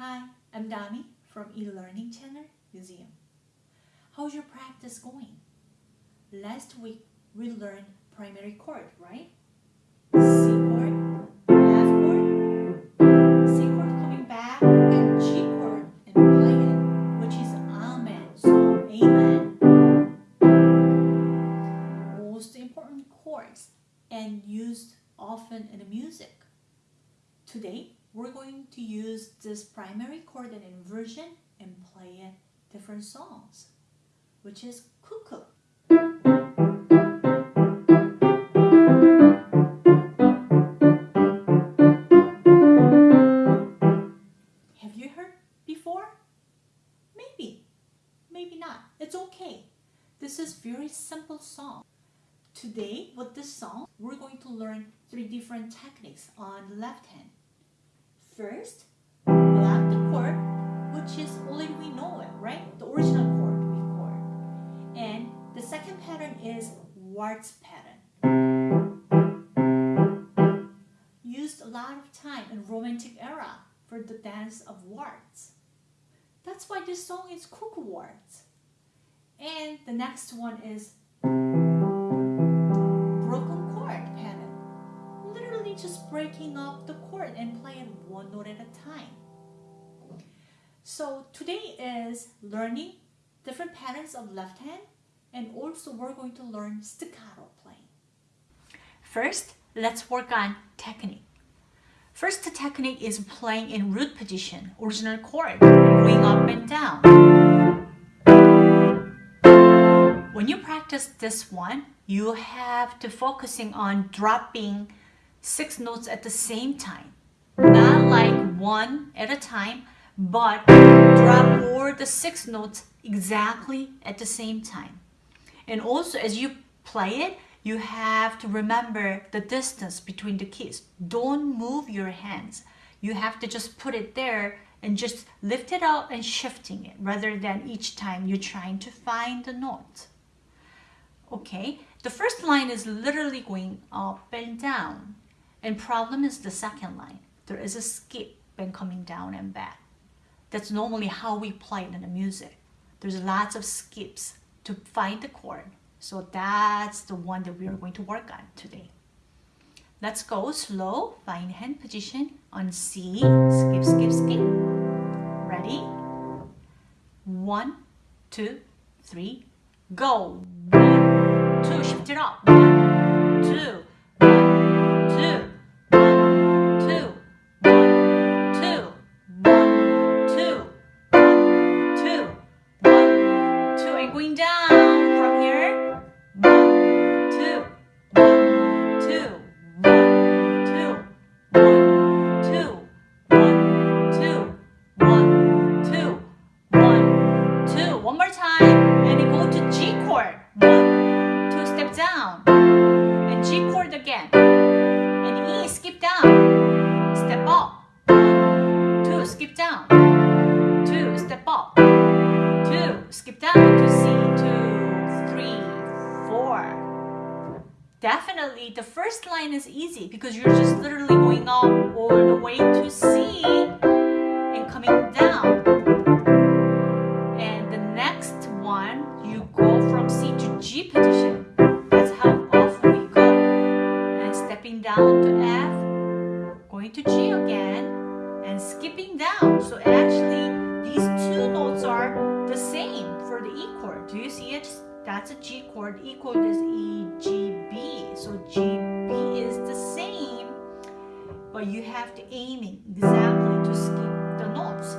Hi, I'm Dami from eLearning Channel Museum. How's your practice going? Last week we learned primary chord, right? C chord, this primary chord and inversion and play it different songs, which is cuckoo. Have you heard before? Maybe, maybe not. It's okay. This is very simple song. Today, with this song, we're going to learn three different techniques on the left hand. First, the chord, which is only we know it, right? The original chord we chord. And the second pattern is waltz pattern. Used a lot of time in romantic era for the dance of waltz. That's why this song is cuckoo waltz. And the next one is broken chord pattern. Literally just breaking up the chord and playing one note at a time. So today is learning different patterns of left hand and also we're going to learn staccato playing. First, let's work on technique. First technique is playing in root position, original chord, going up and down. When you practice this one, you have to focusing on dropping six notes at the same time. Not like one at a time, but drop all the six notes exactly at the same time. And also as you play it, you have to remember the distance between the keys. Don't move your hands. You have to just put it there and just lift it up and shifting it rather than each time you're trying to find the note. Okay, the first line is literally going up and down. And problem is the second line. There is a skip when coming down and back. That's normally how we play in the music. There's lots of skips to find the chord. So that's the one that we are going to work on today. Let's go slow, find hand position on C, skip, skip, skip. Ready? One, two, three, go. One, two, shift it up. Again, and E, skip down, step up. Two, skip down, two, step up, two, skip down to C, two, three, four. Definitely, the first line is easy because you're just literally going up all That's a G chord. E chord is E, G, B. So G, B is the same, but you have to aiming exactly to skip the notes.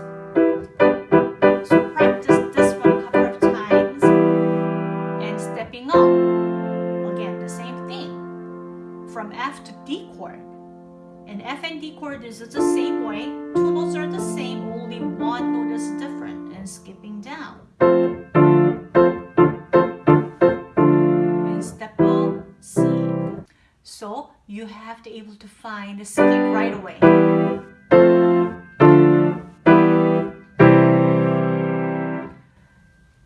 So practice this one a couple of times and stepping up. Again, the same thing. From F to D chord. And F and D chord is the same way. Two notes are the same, only one note is different and skipping down. Have to able to find the skip right away.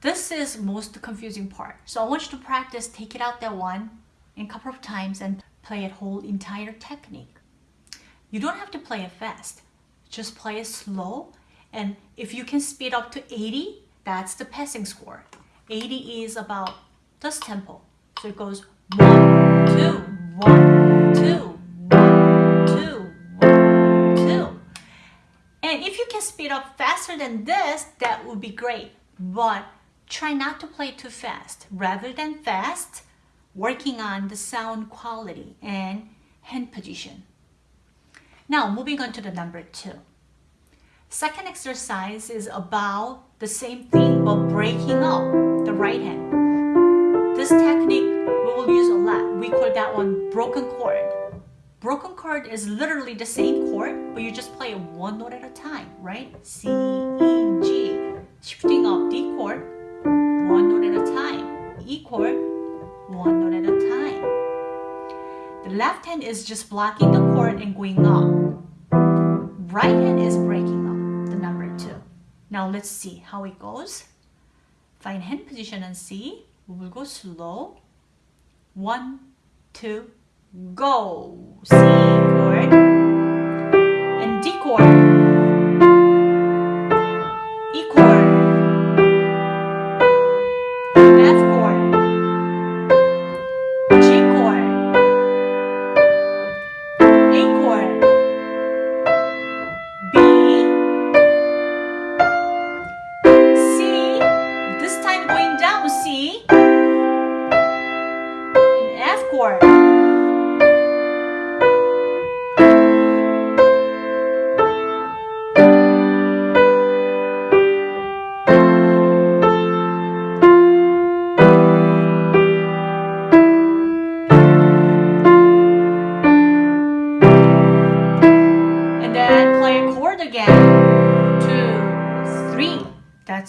This is most confusing part. So I want you to practice, take it out that one a couple of times and play it whole entire technique. You don't have to play it fast. Just play it slow And if you can speed up to 80, that's the passing score. 80 is about this tempo. So it goes one, two, one, speed up faster than this, that would be great. But try not to play too fast. Rather than fast, working on the sound quality and hand position. Now, moving on to the number two. Second exercise is about the same thing but breaking up the right hand. This technique we will use a lot. We call that one broken chord. Broken chord is literally the same chord, but you just play it one note at a time, right? C, E, G. Shifting up D chord, one note at a time. E chord, one note at a time. The left hand is just blocking the chord and going up. Right hand is breaking up the number two. now let's C how it goes. Find hand position and see. We will go slow. One, two, go. C chord and D chord.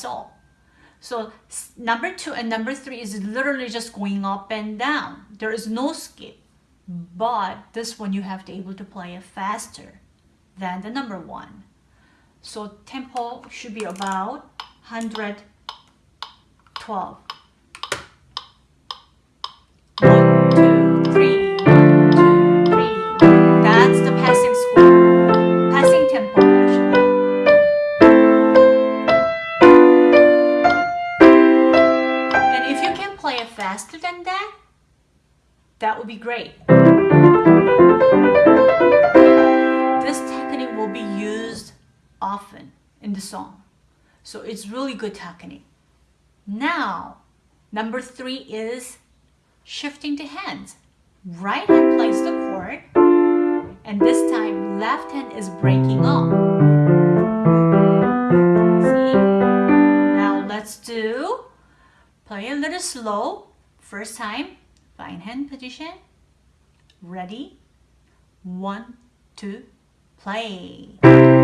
All so number two and number three is literally just going up and down. There is no skip. But this one you have to be able to play it faster than the number one. So tempo should be about 112. Faster than that that would be great. This technique will be used often in the song. So it's really good technique. Now, number three is shifting the hands. Right hand plays the chord, and this time left hand is breaking off. See? Now let's do, play a little slow. First time, fine hand position. Ready? One, two, play.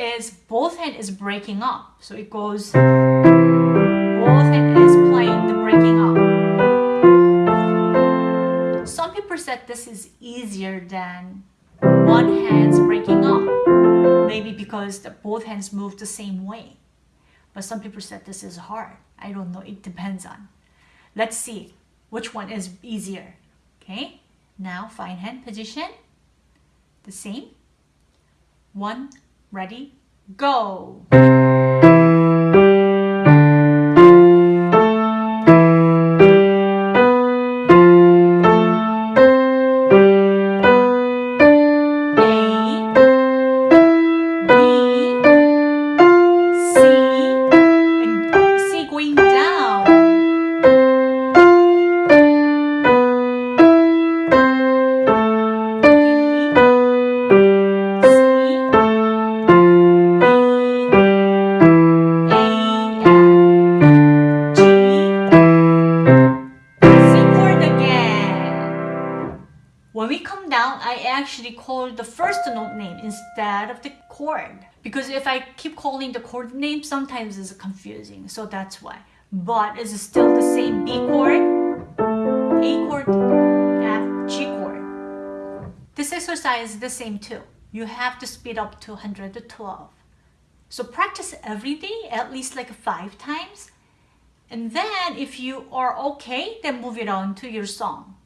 is both hand is breaking up. So it goes, both hand is playing the breaking up. Some people said this is easier than one hand's breaking up. Maybe because the, both hands move the same way. But some people said this is hard. I don't know. It depends on. Let's see which one is easier. Okay, now fine hand position. The same. One, ready, go. Call the first note name instead of the chord. Because if I keep calling the chord name, sometimes it's confusing. So that's why. But it's still the same B chord, A chord, F, G chord. This exercise is the same too. You have to speed up to 112. So practice every day, at least like five times. And then if you are okay, then move it on to your song.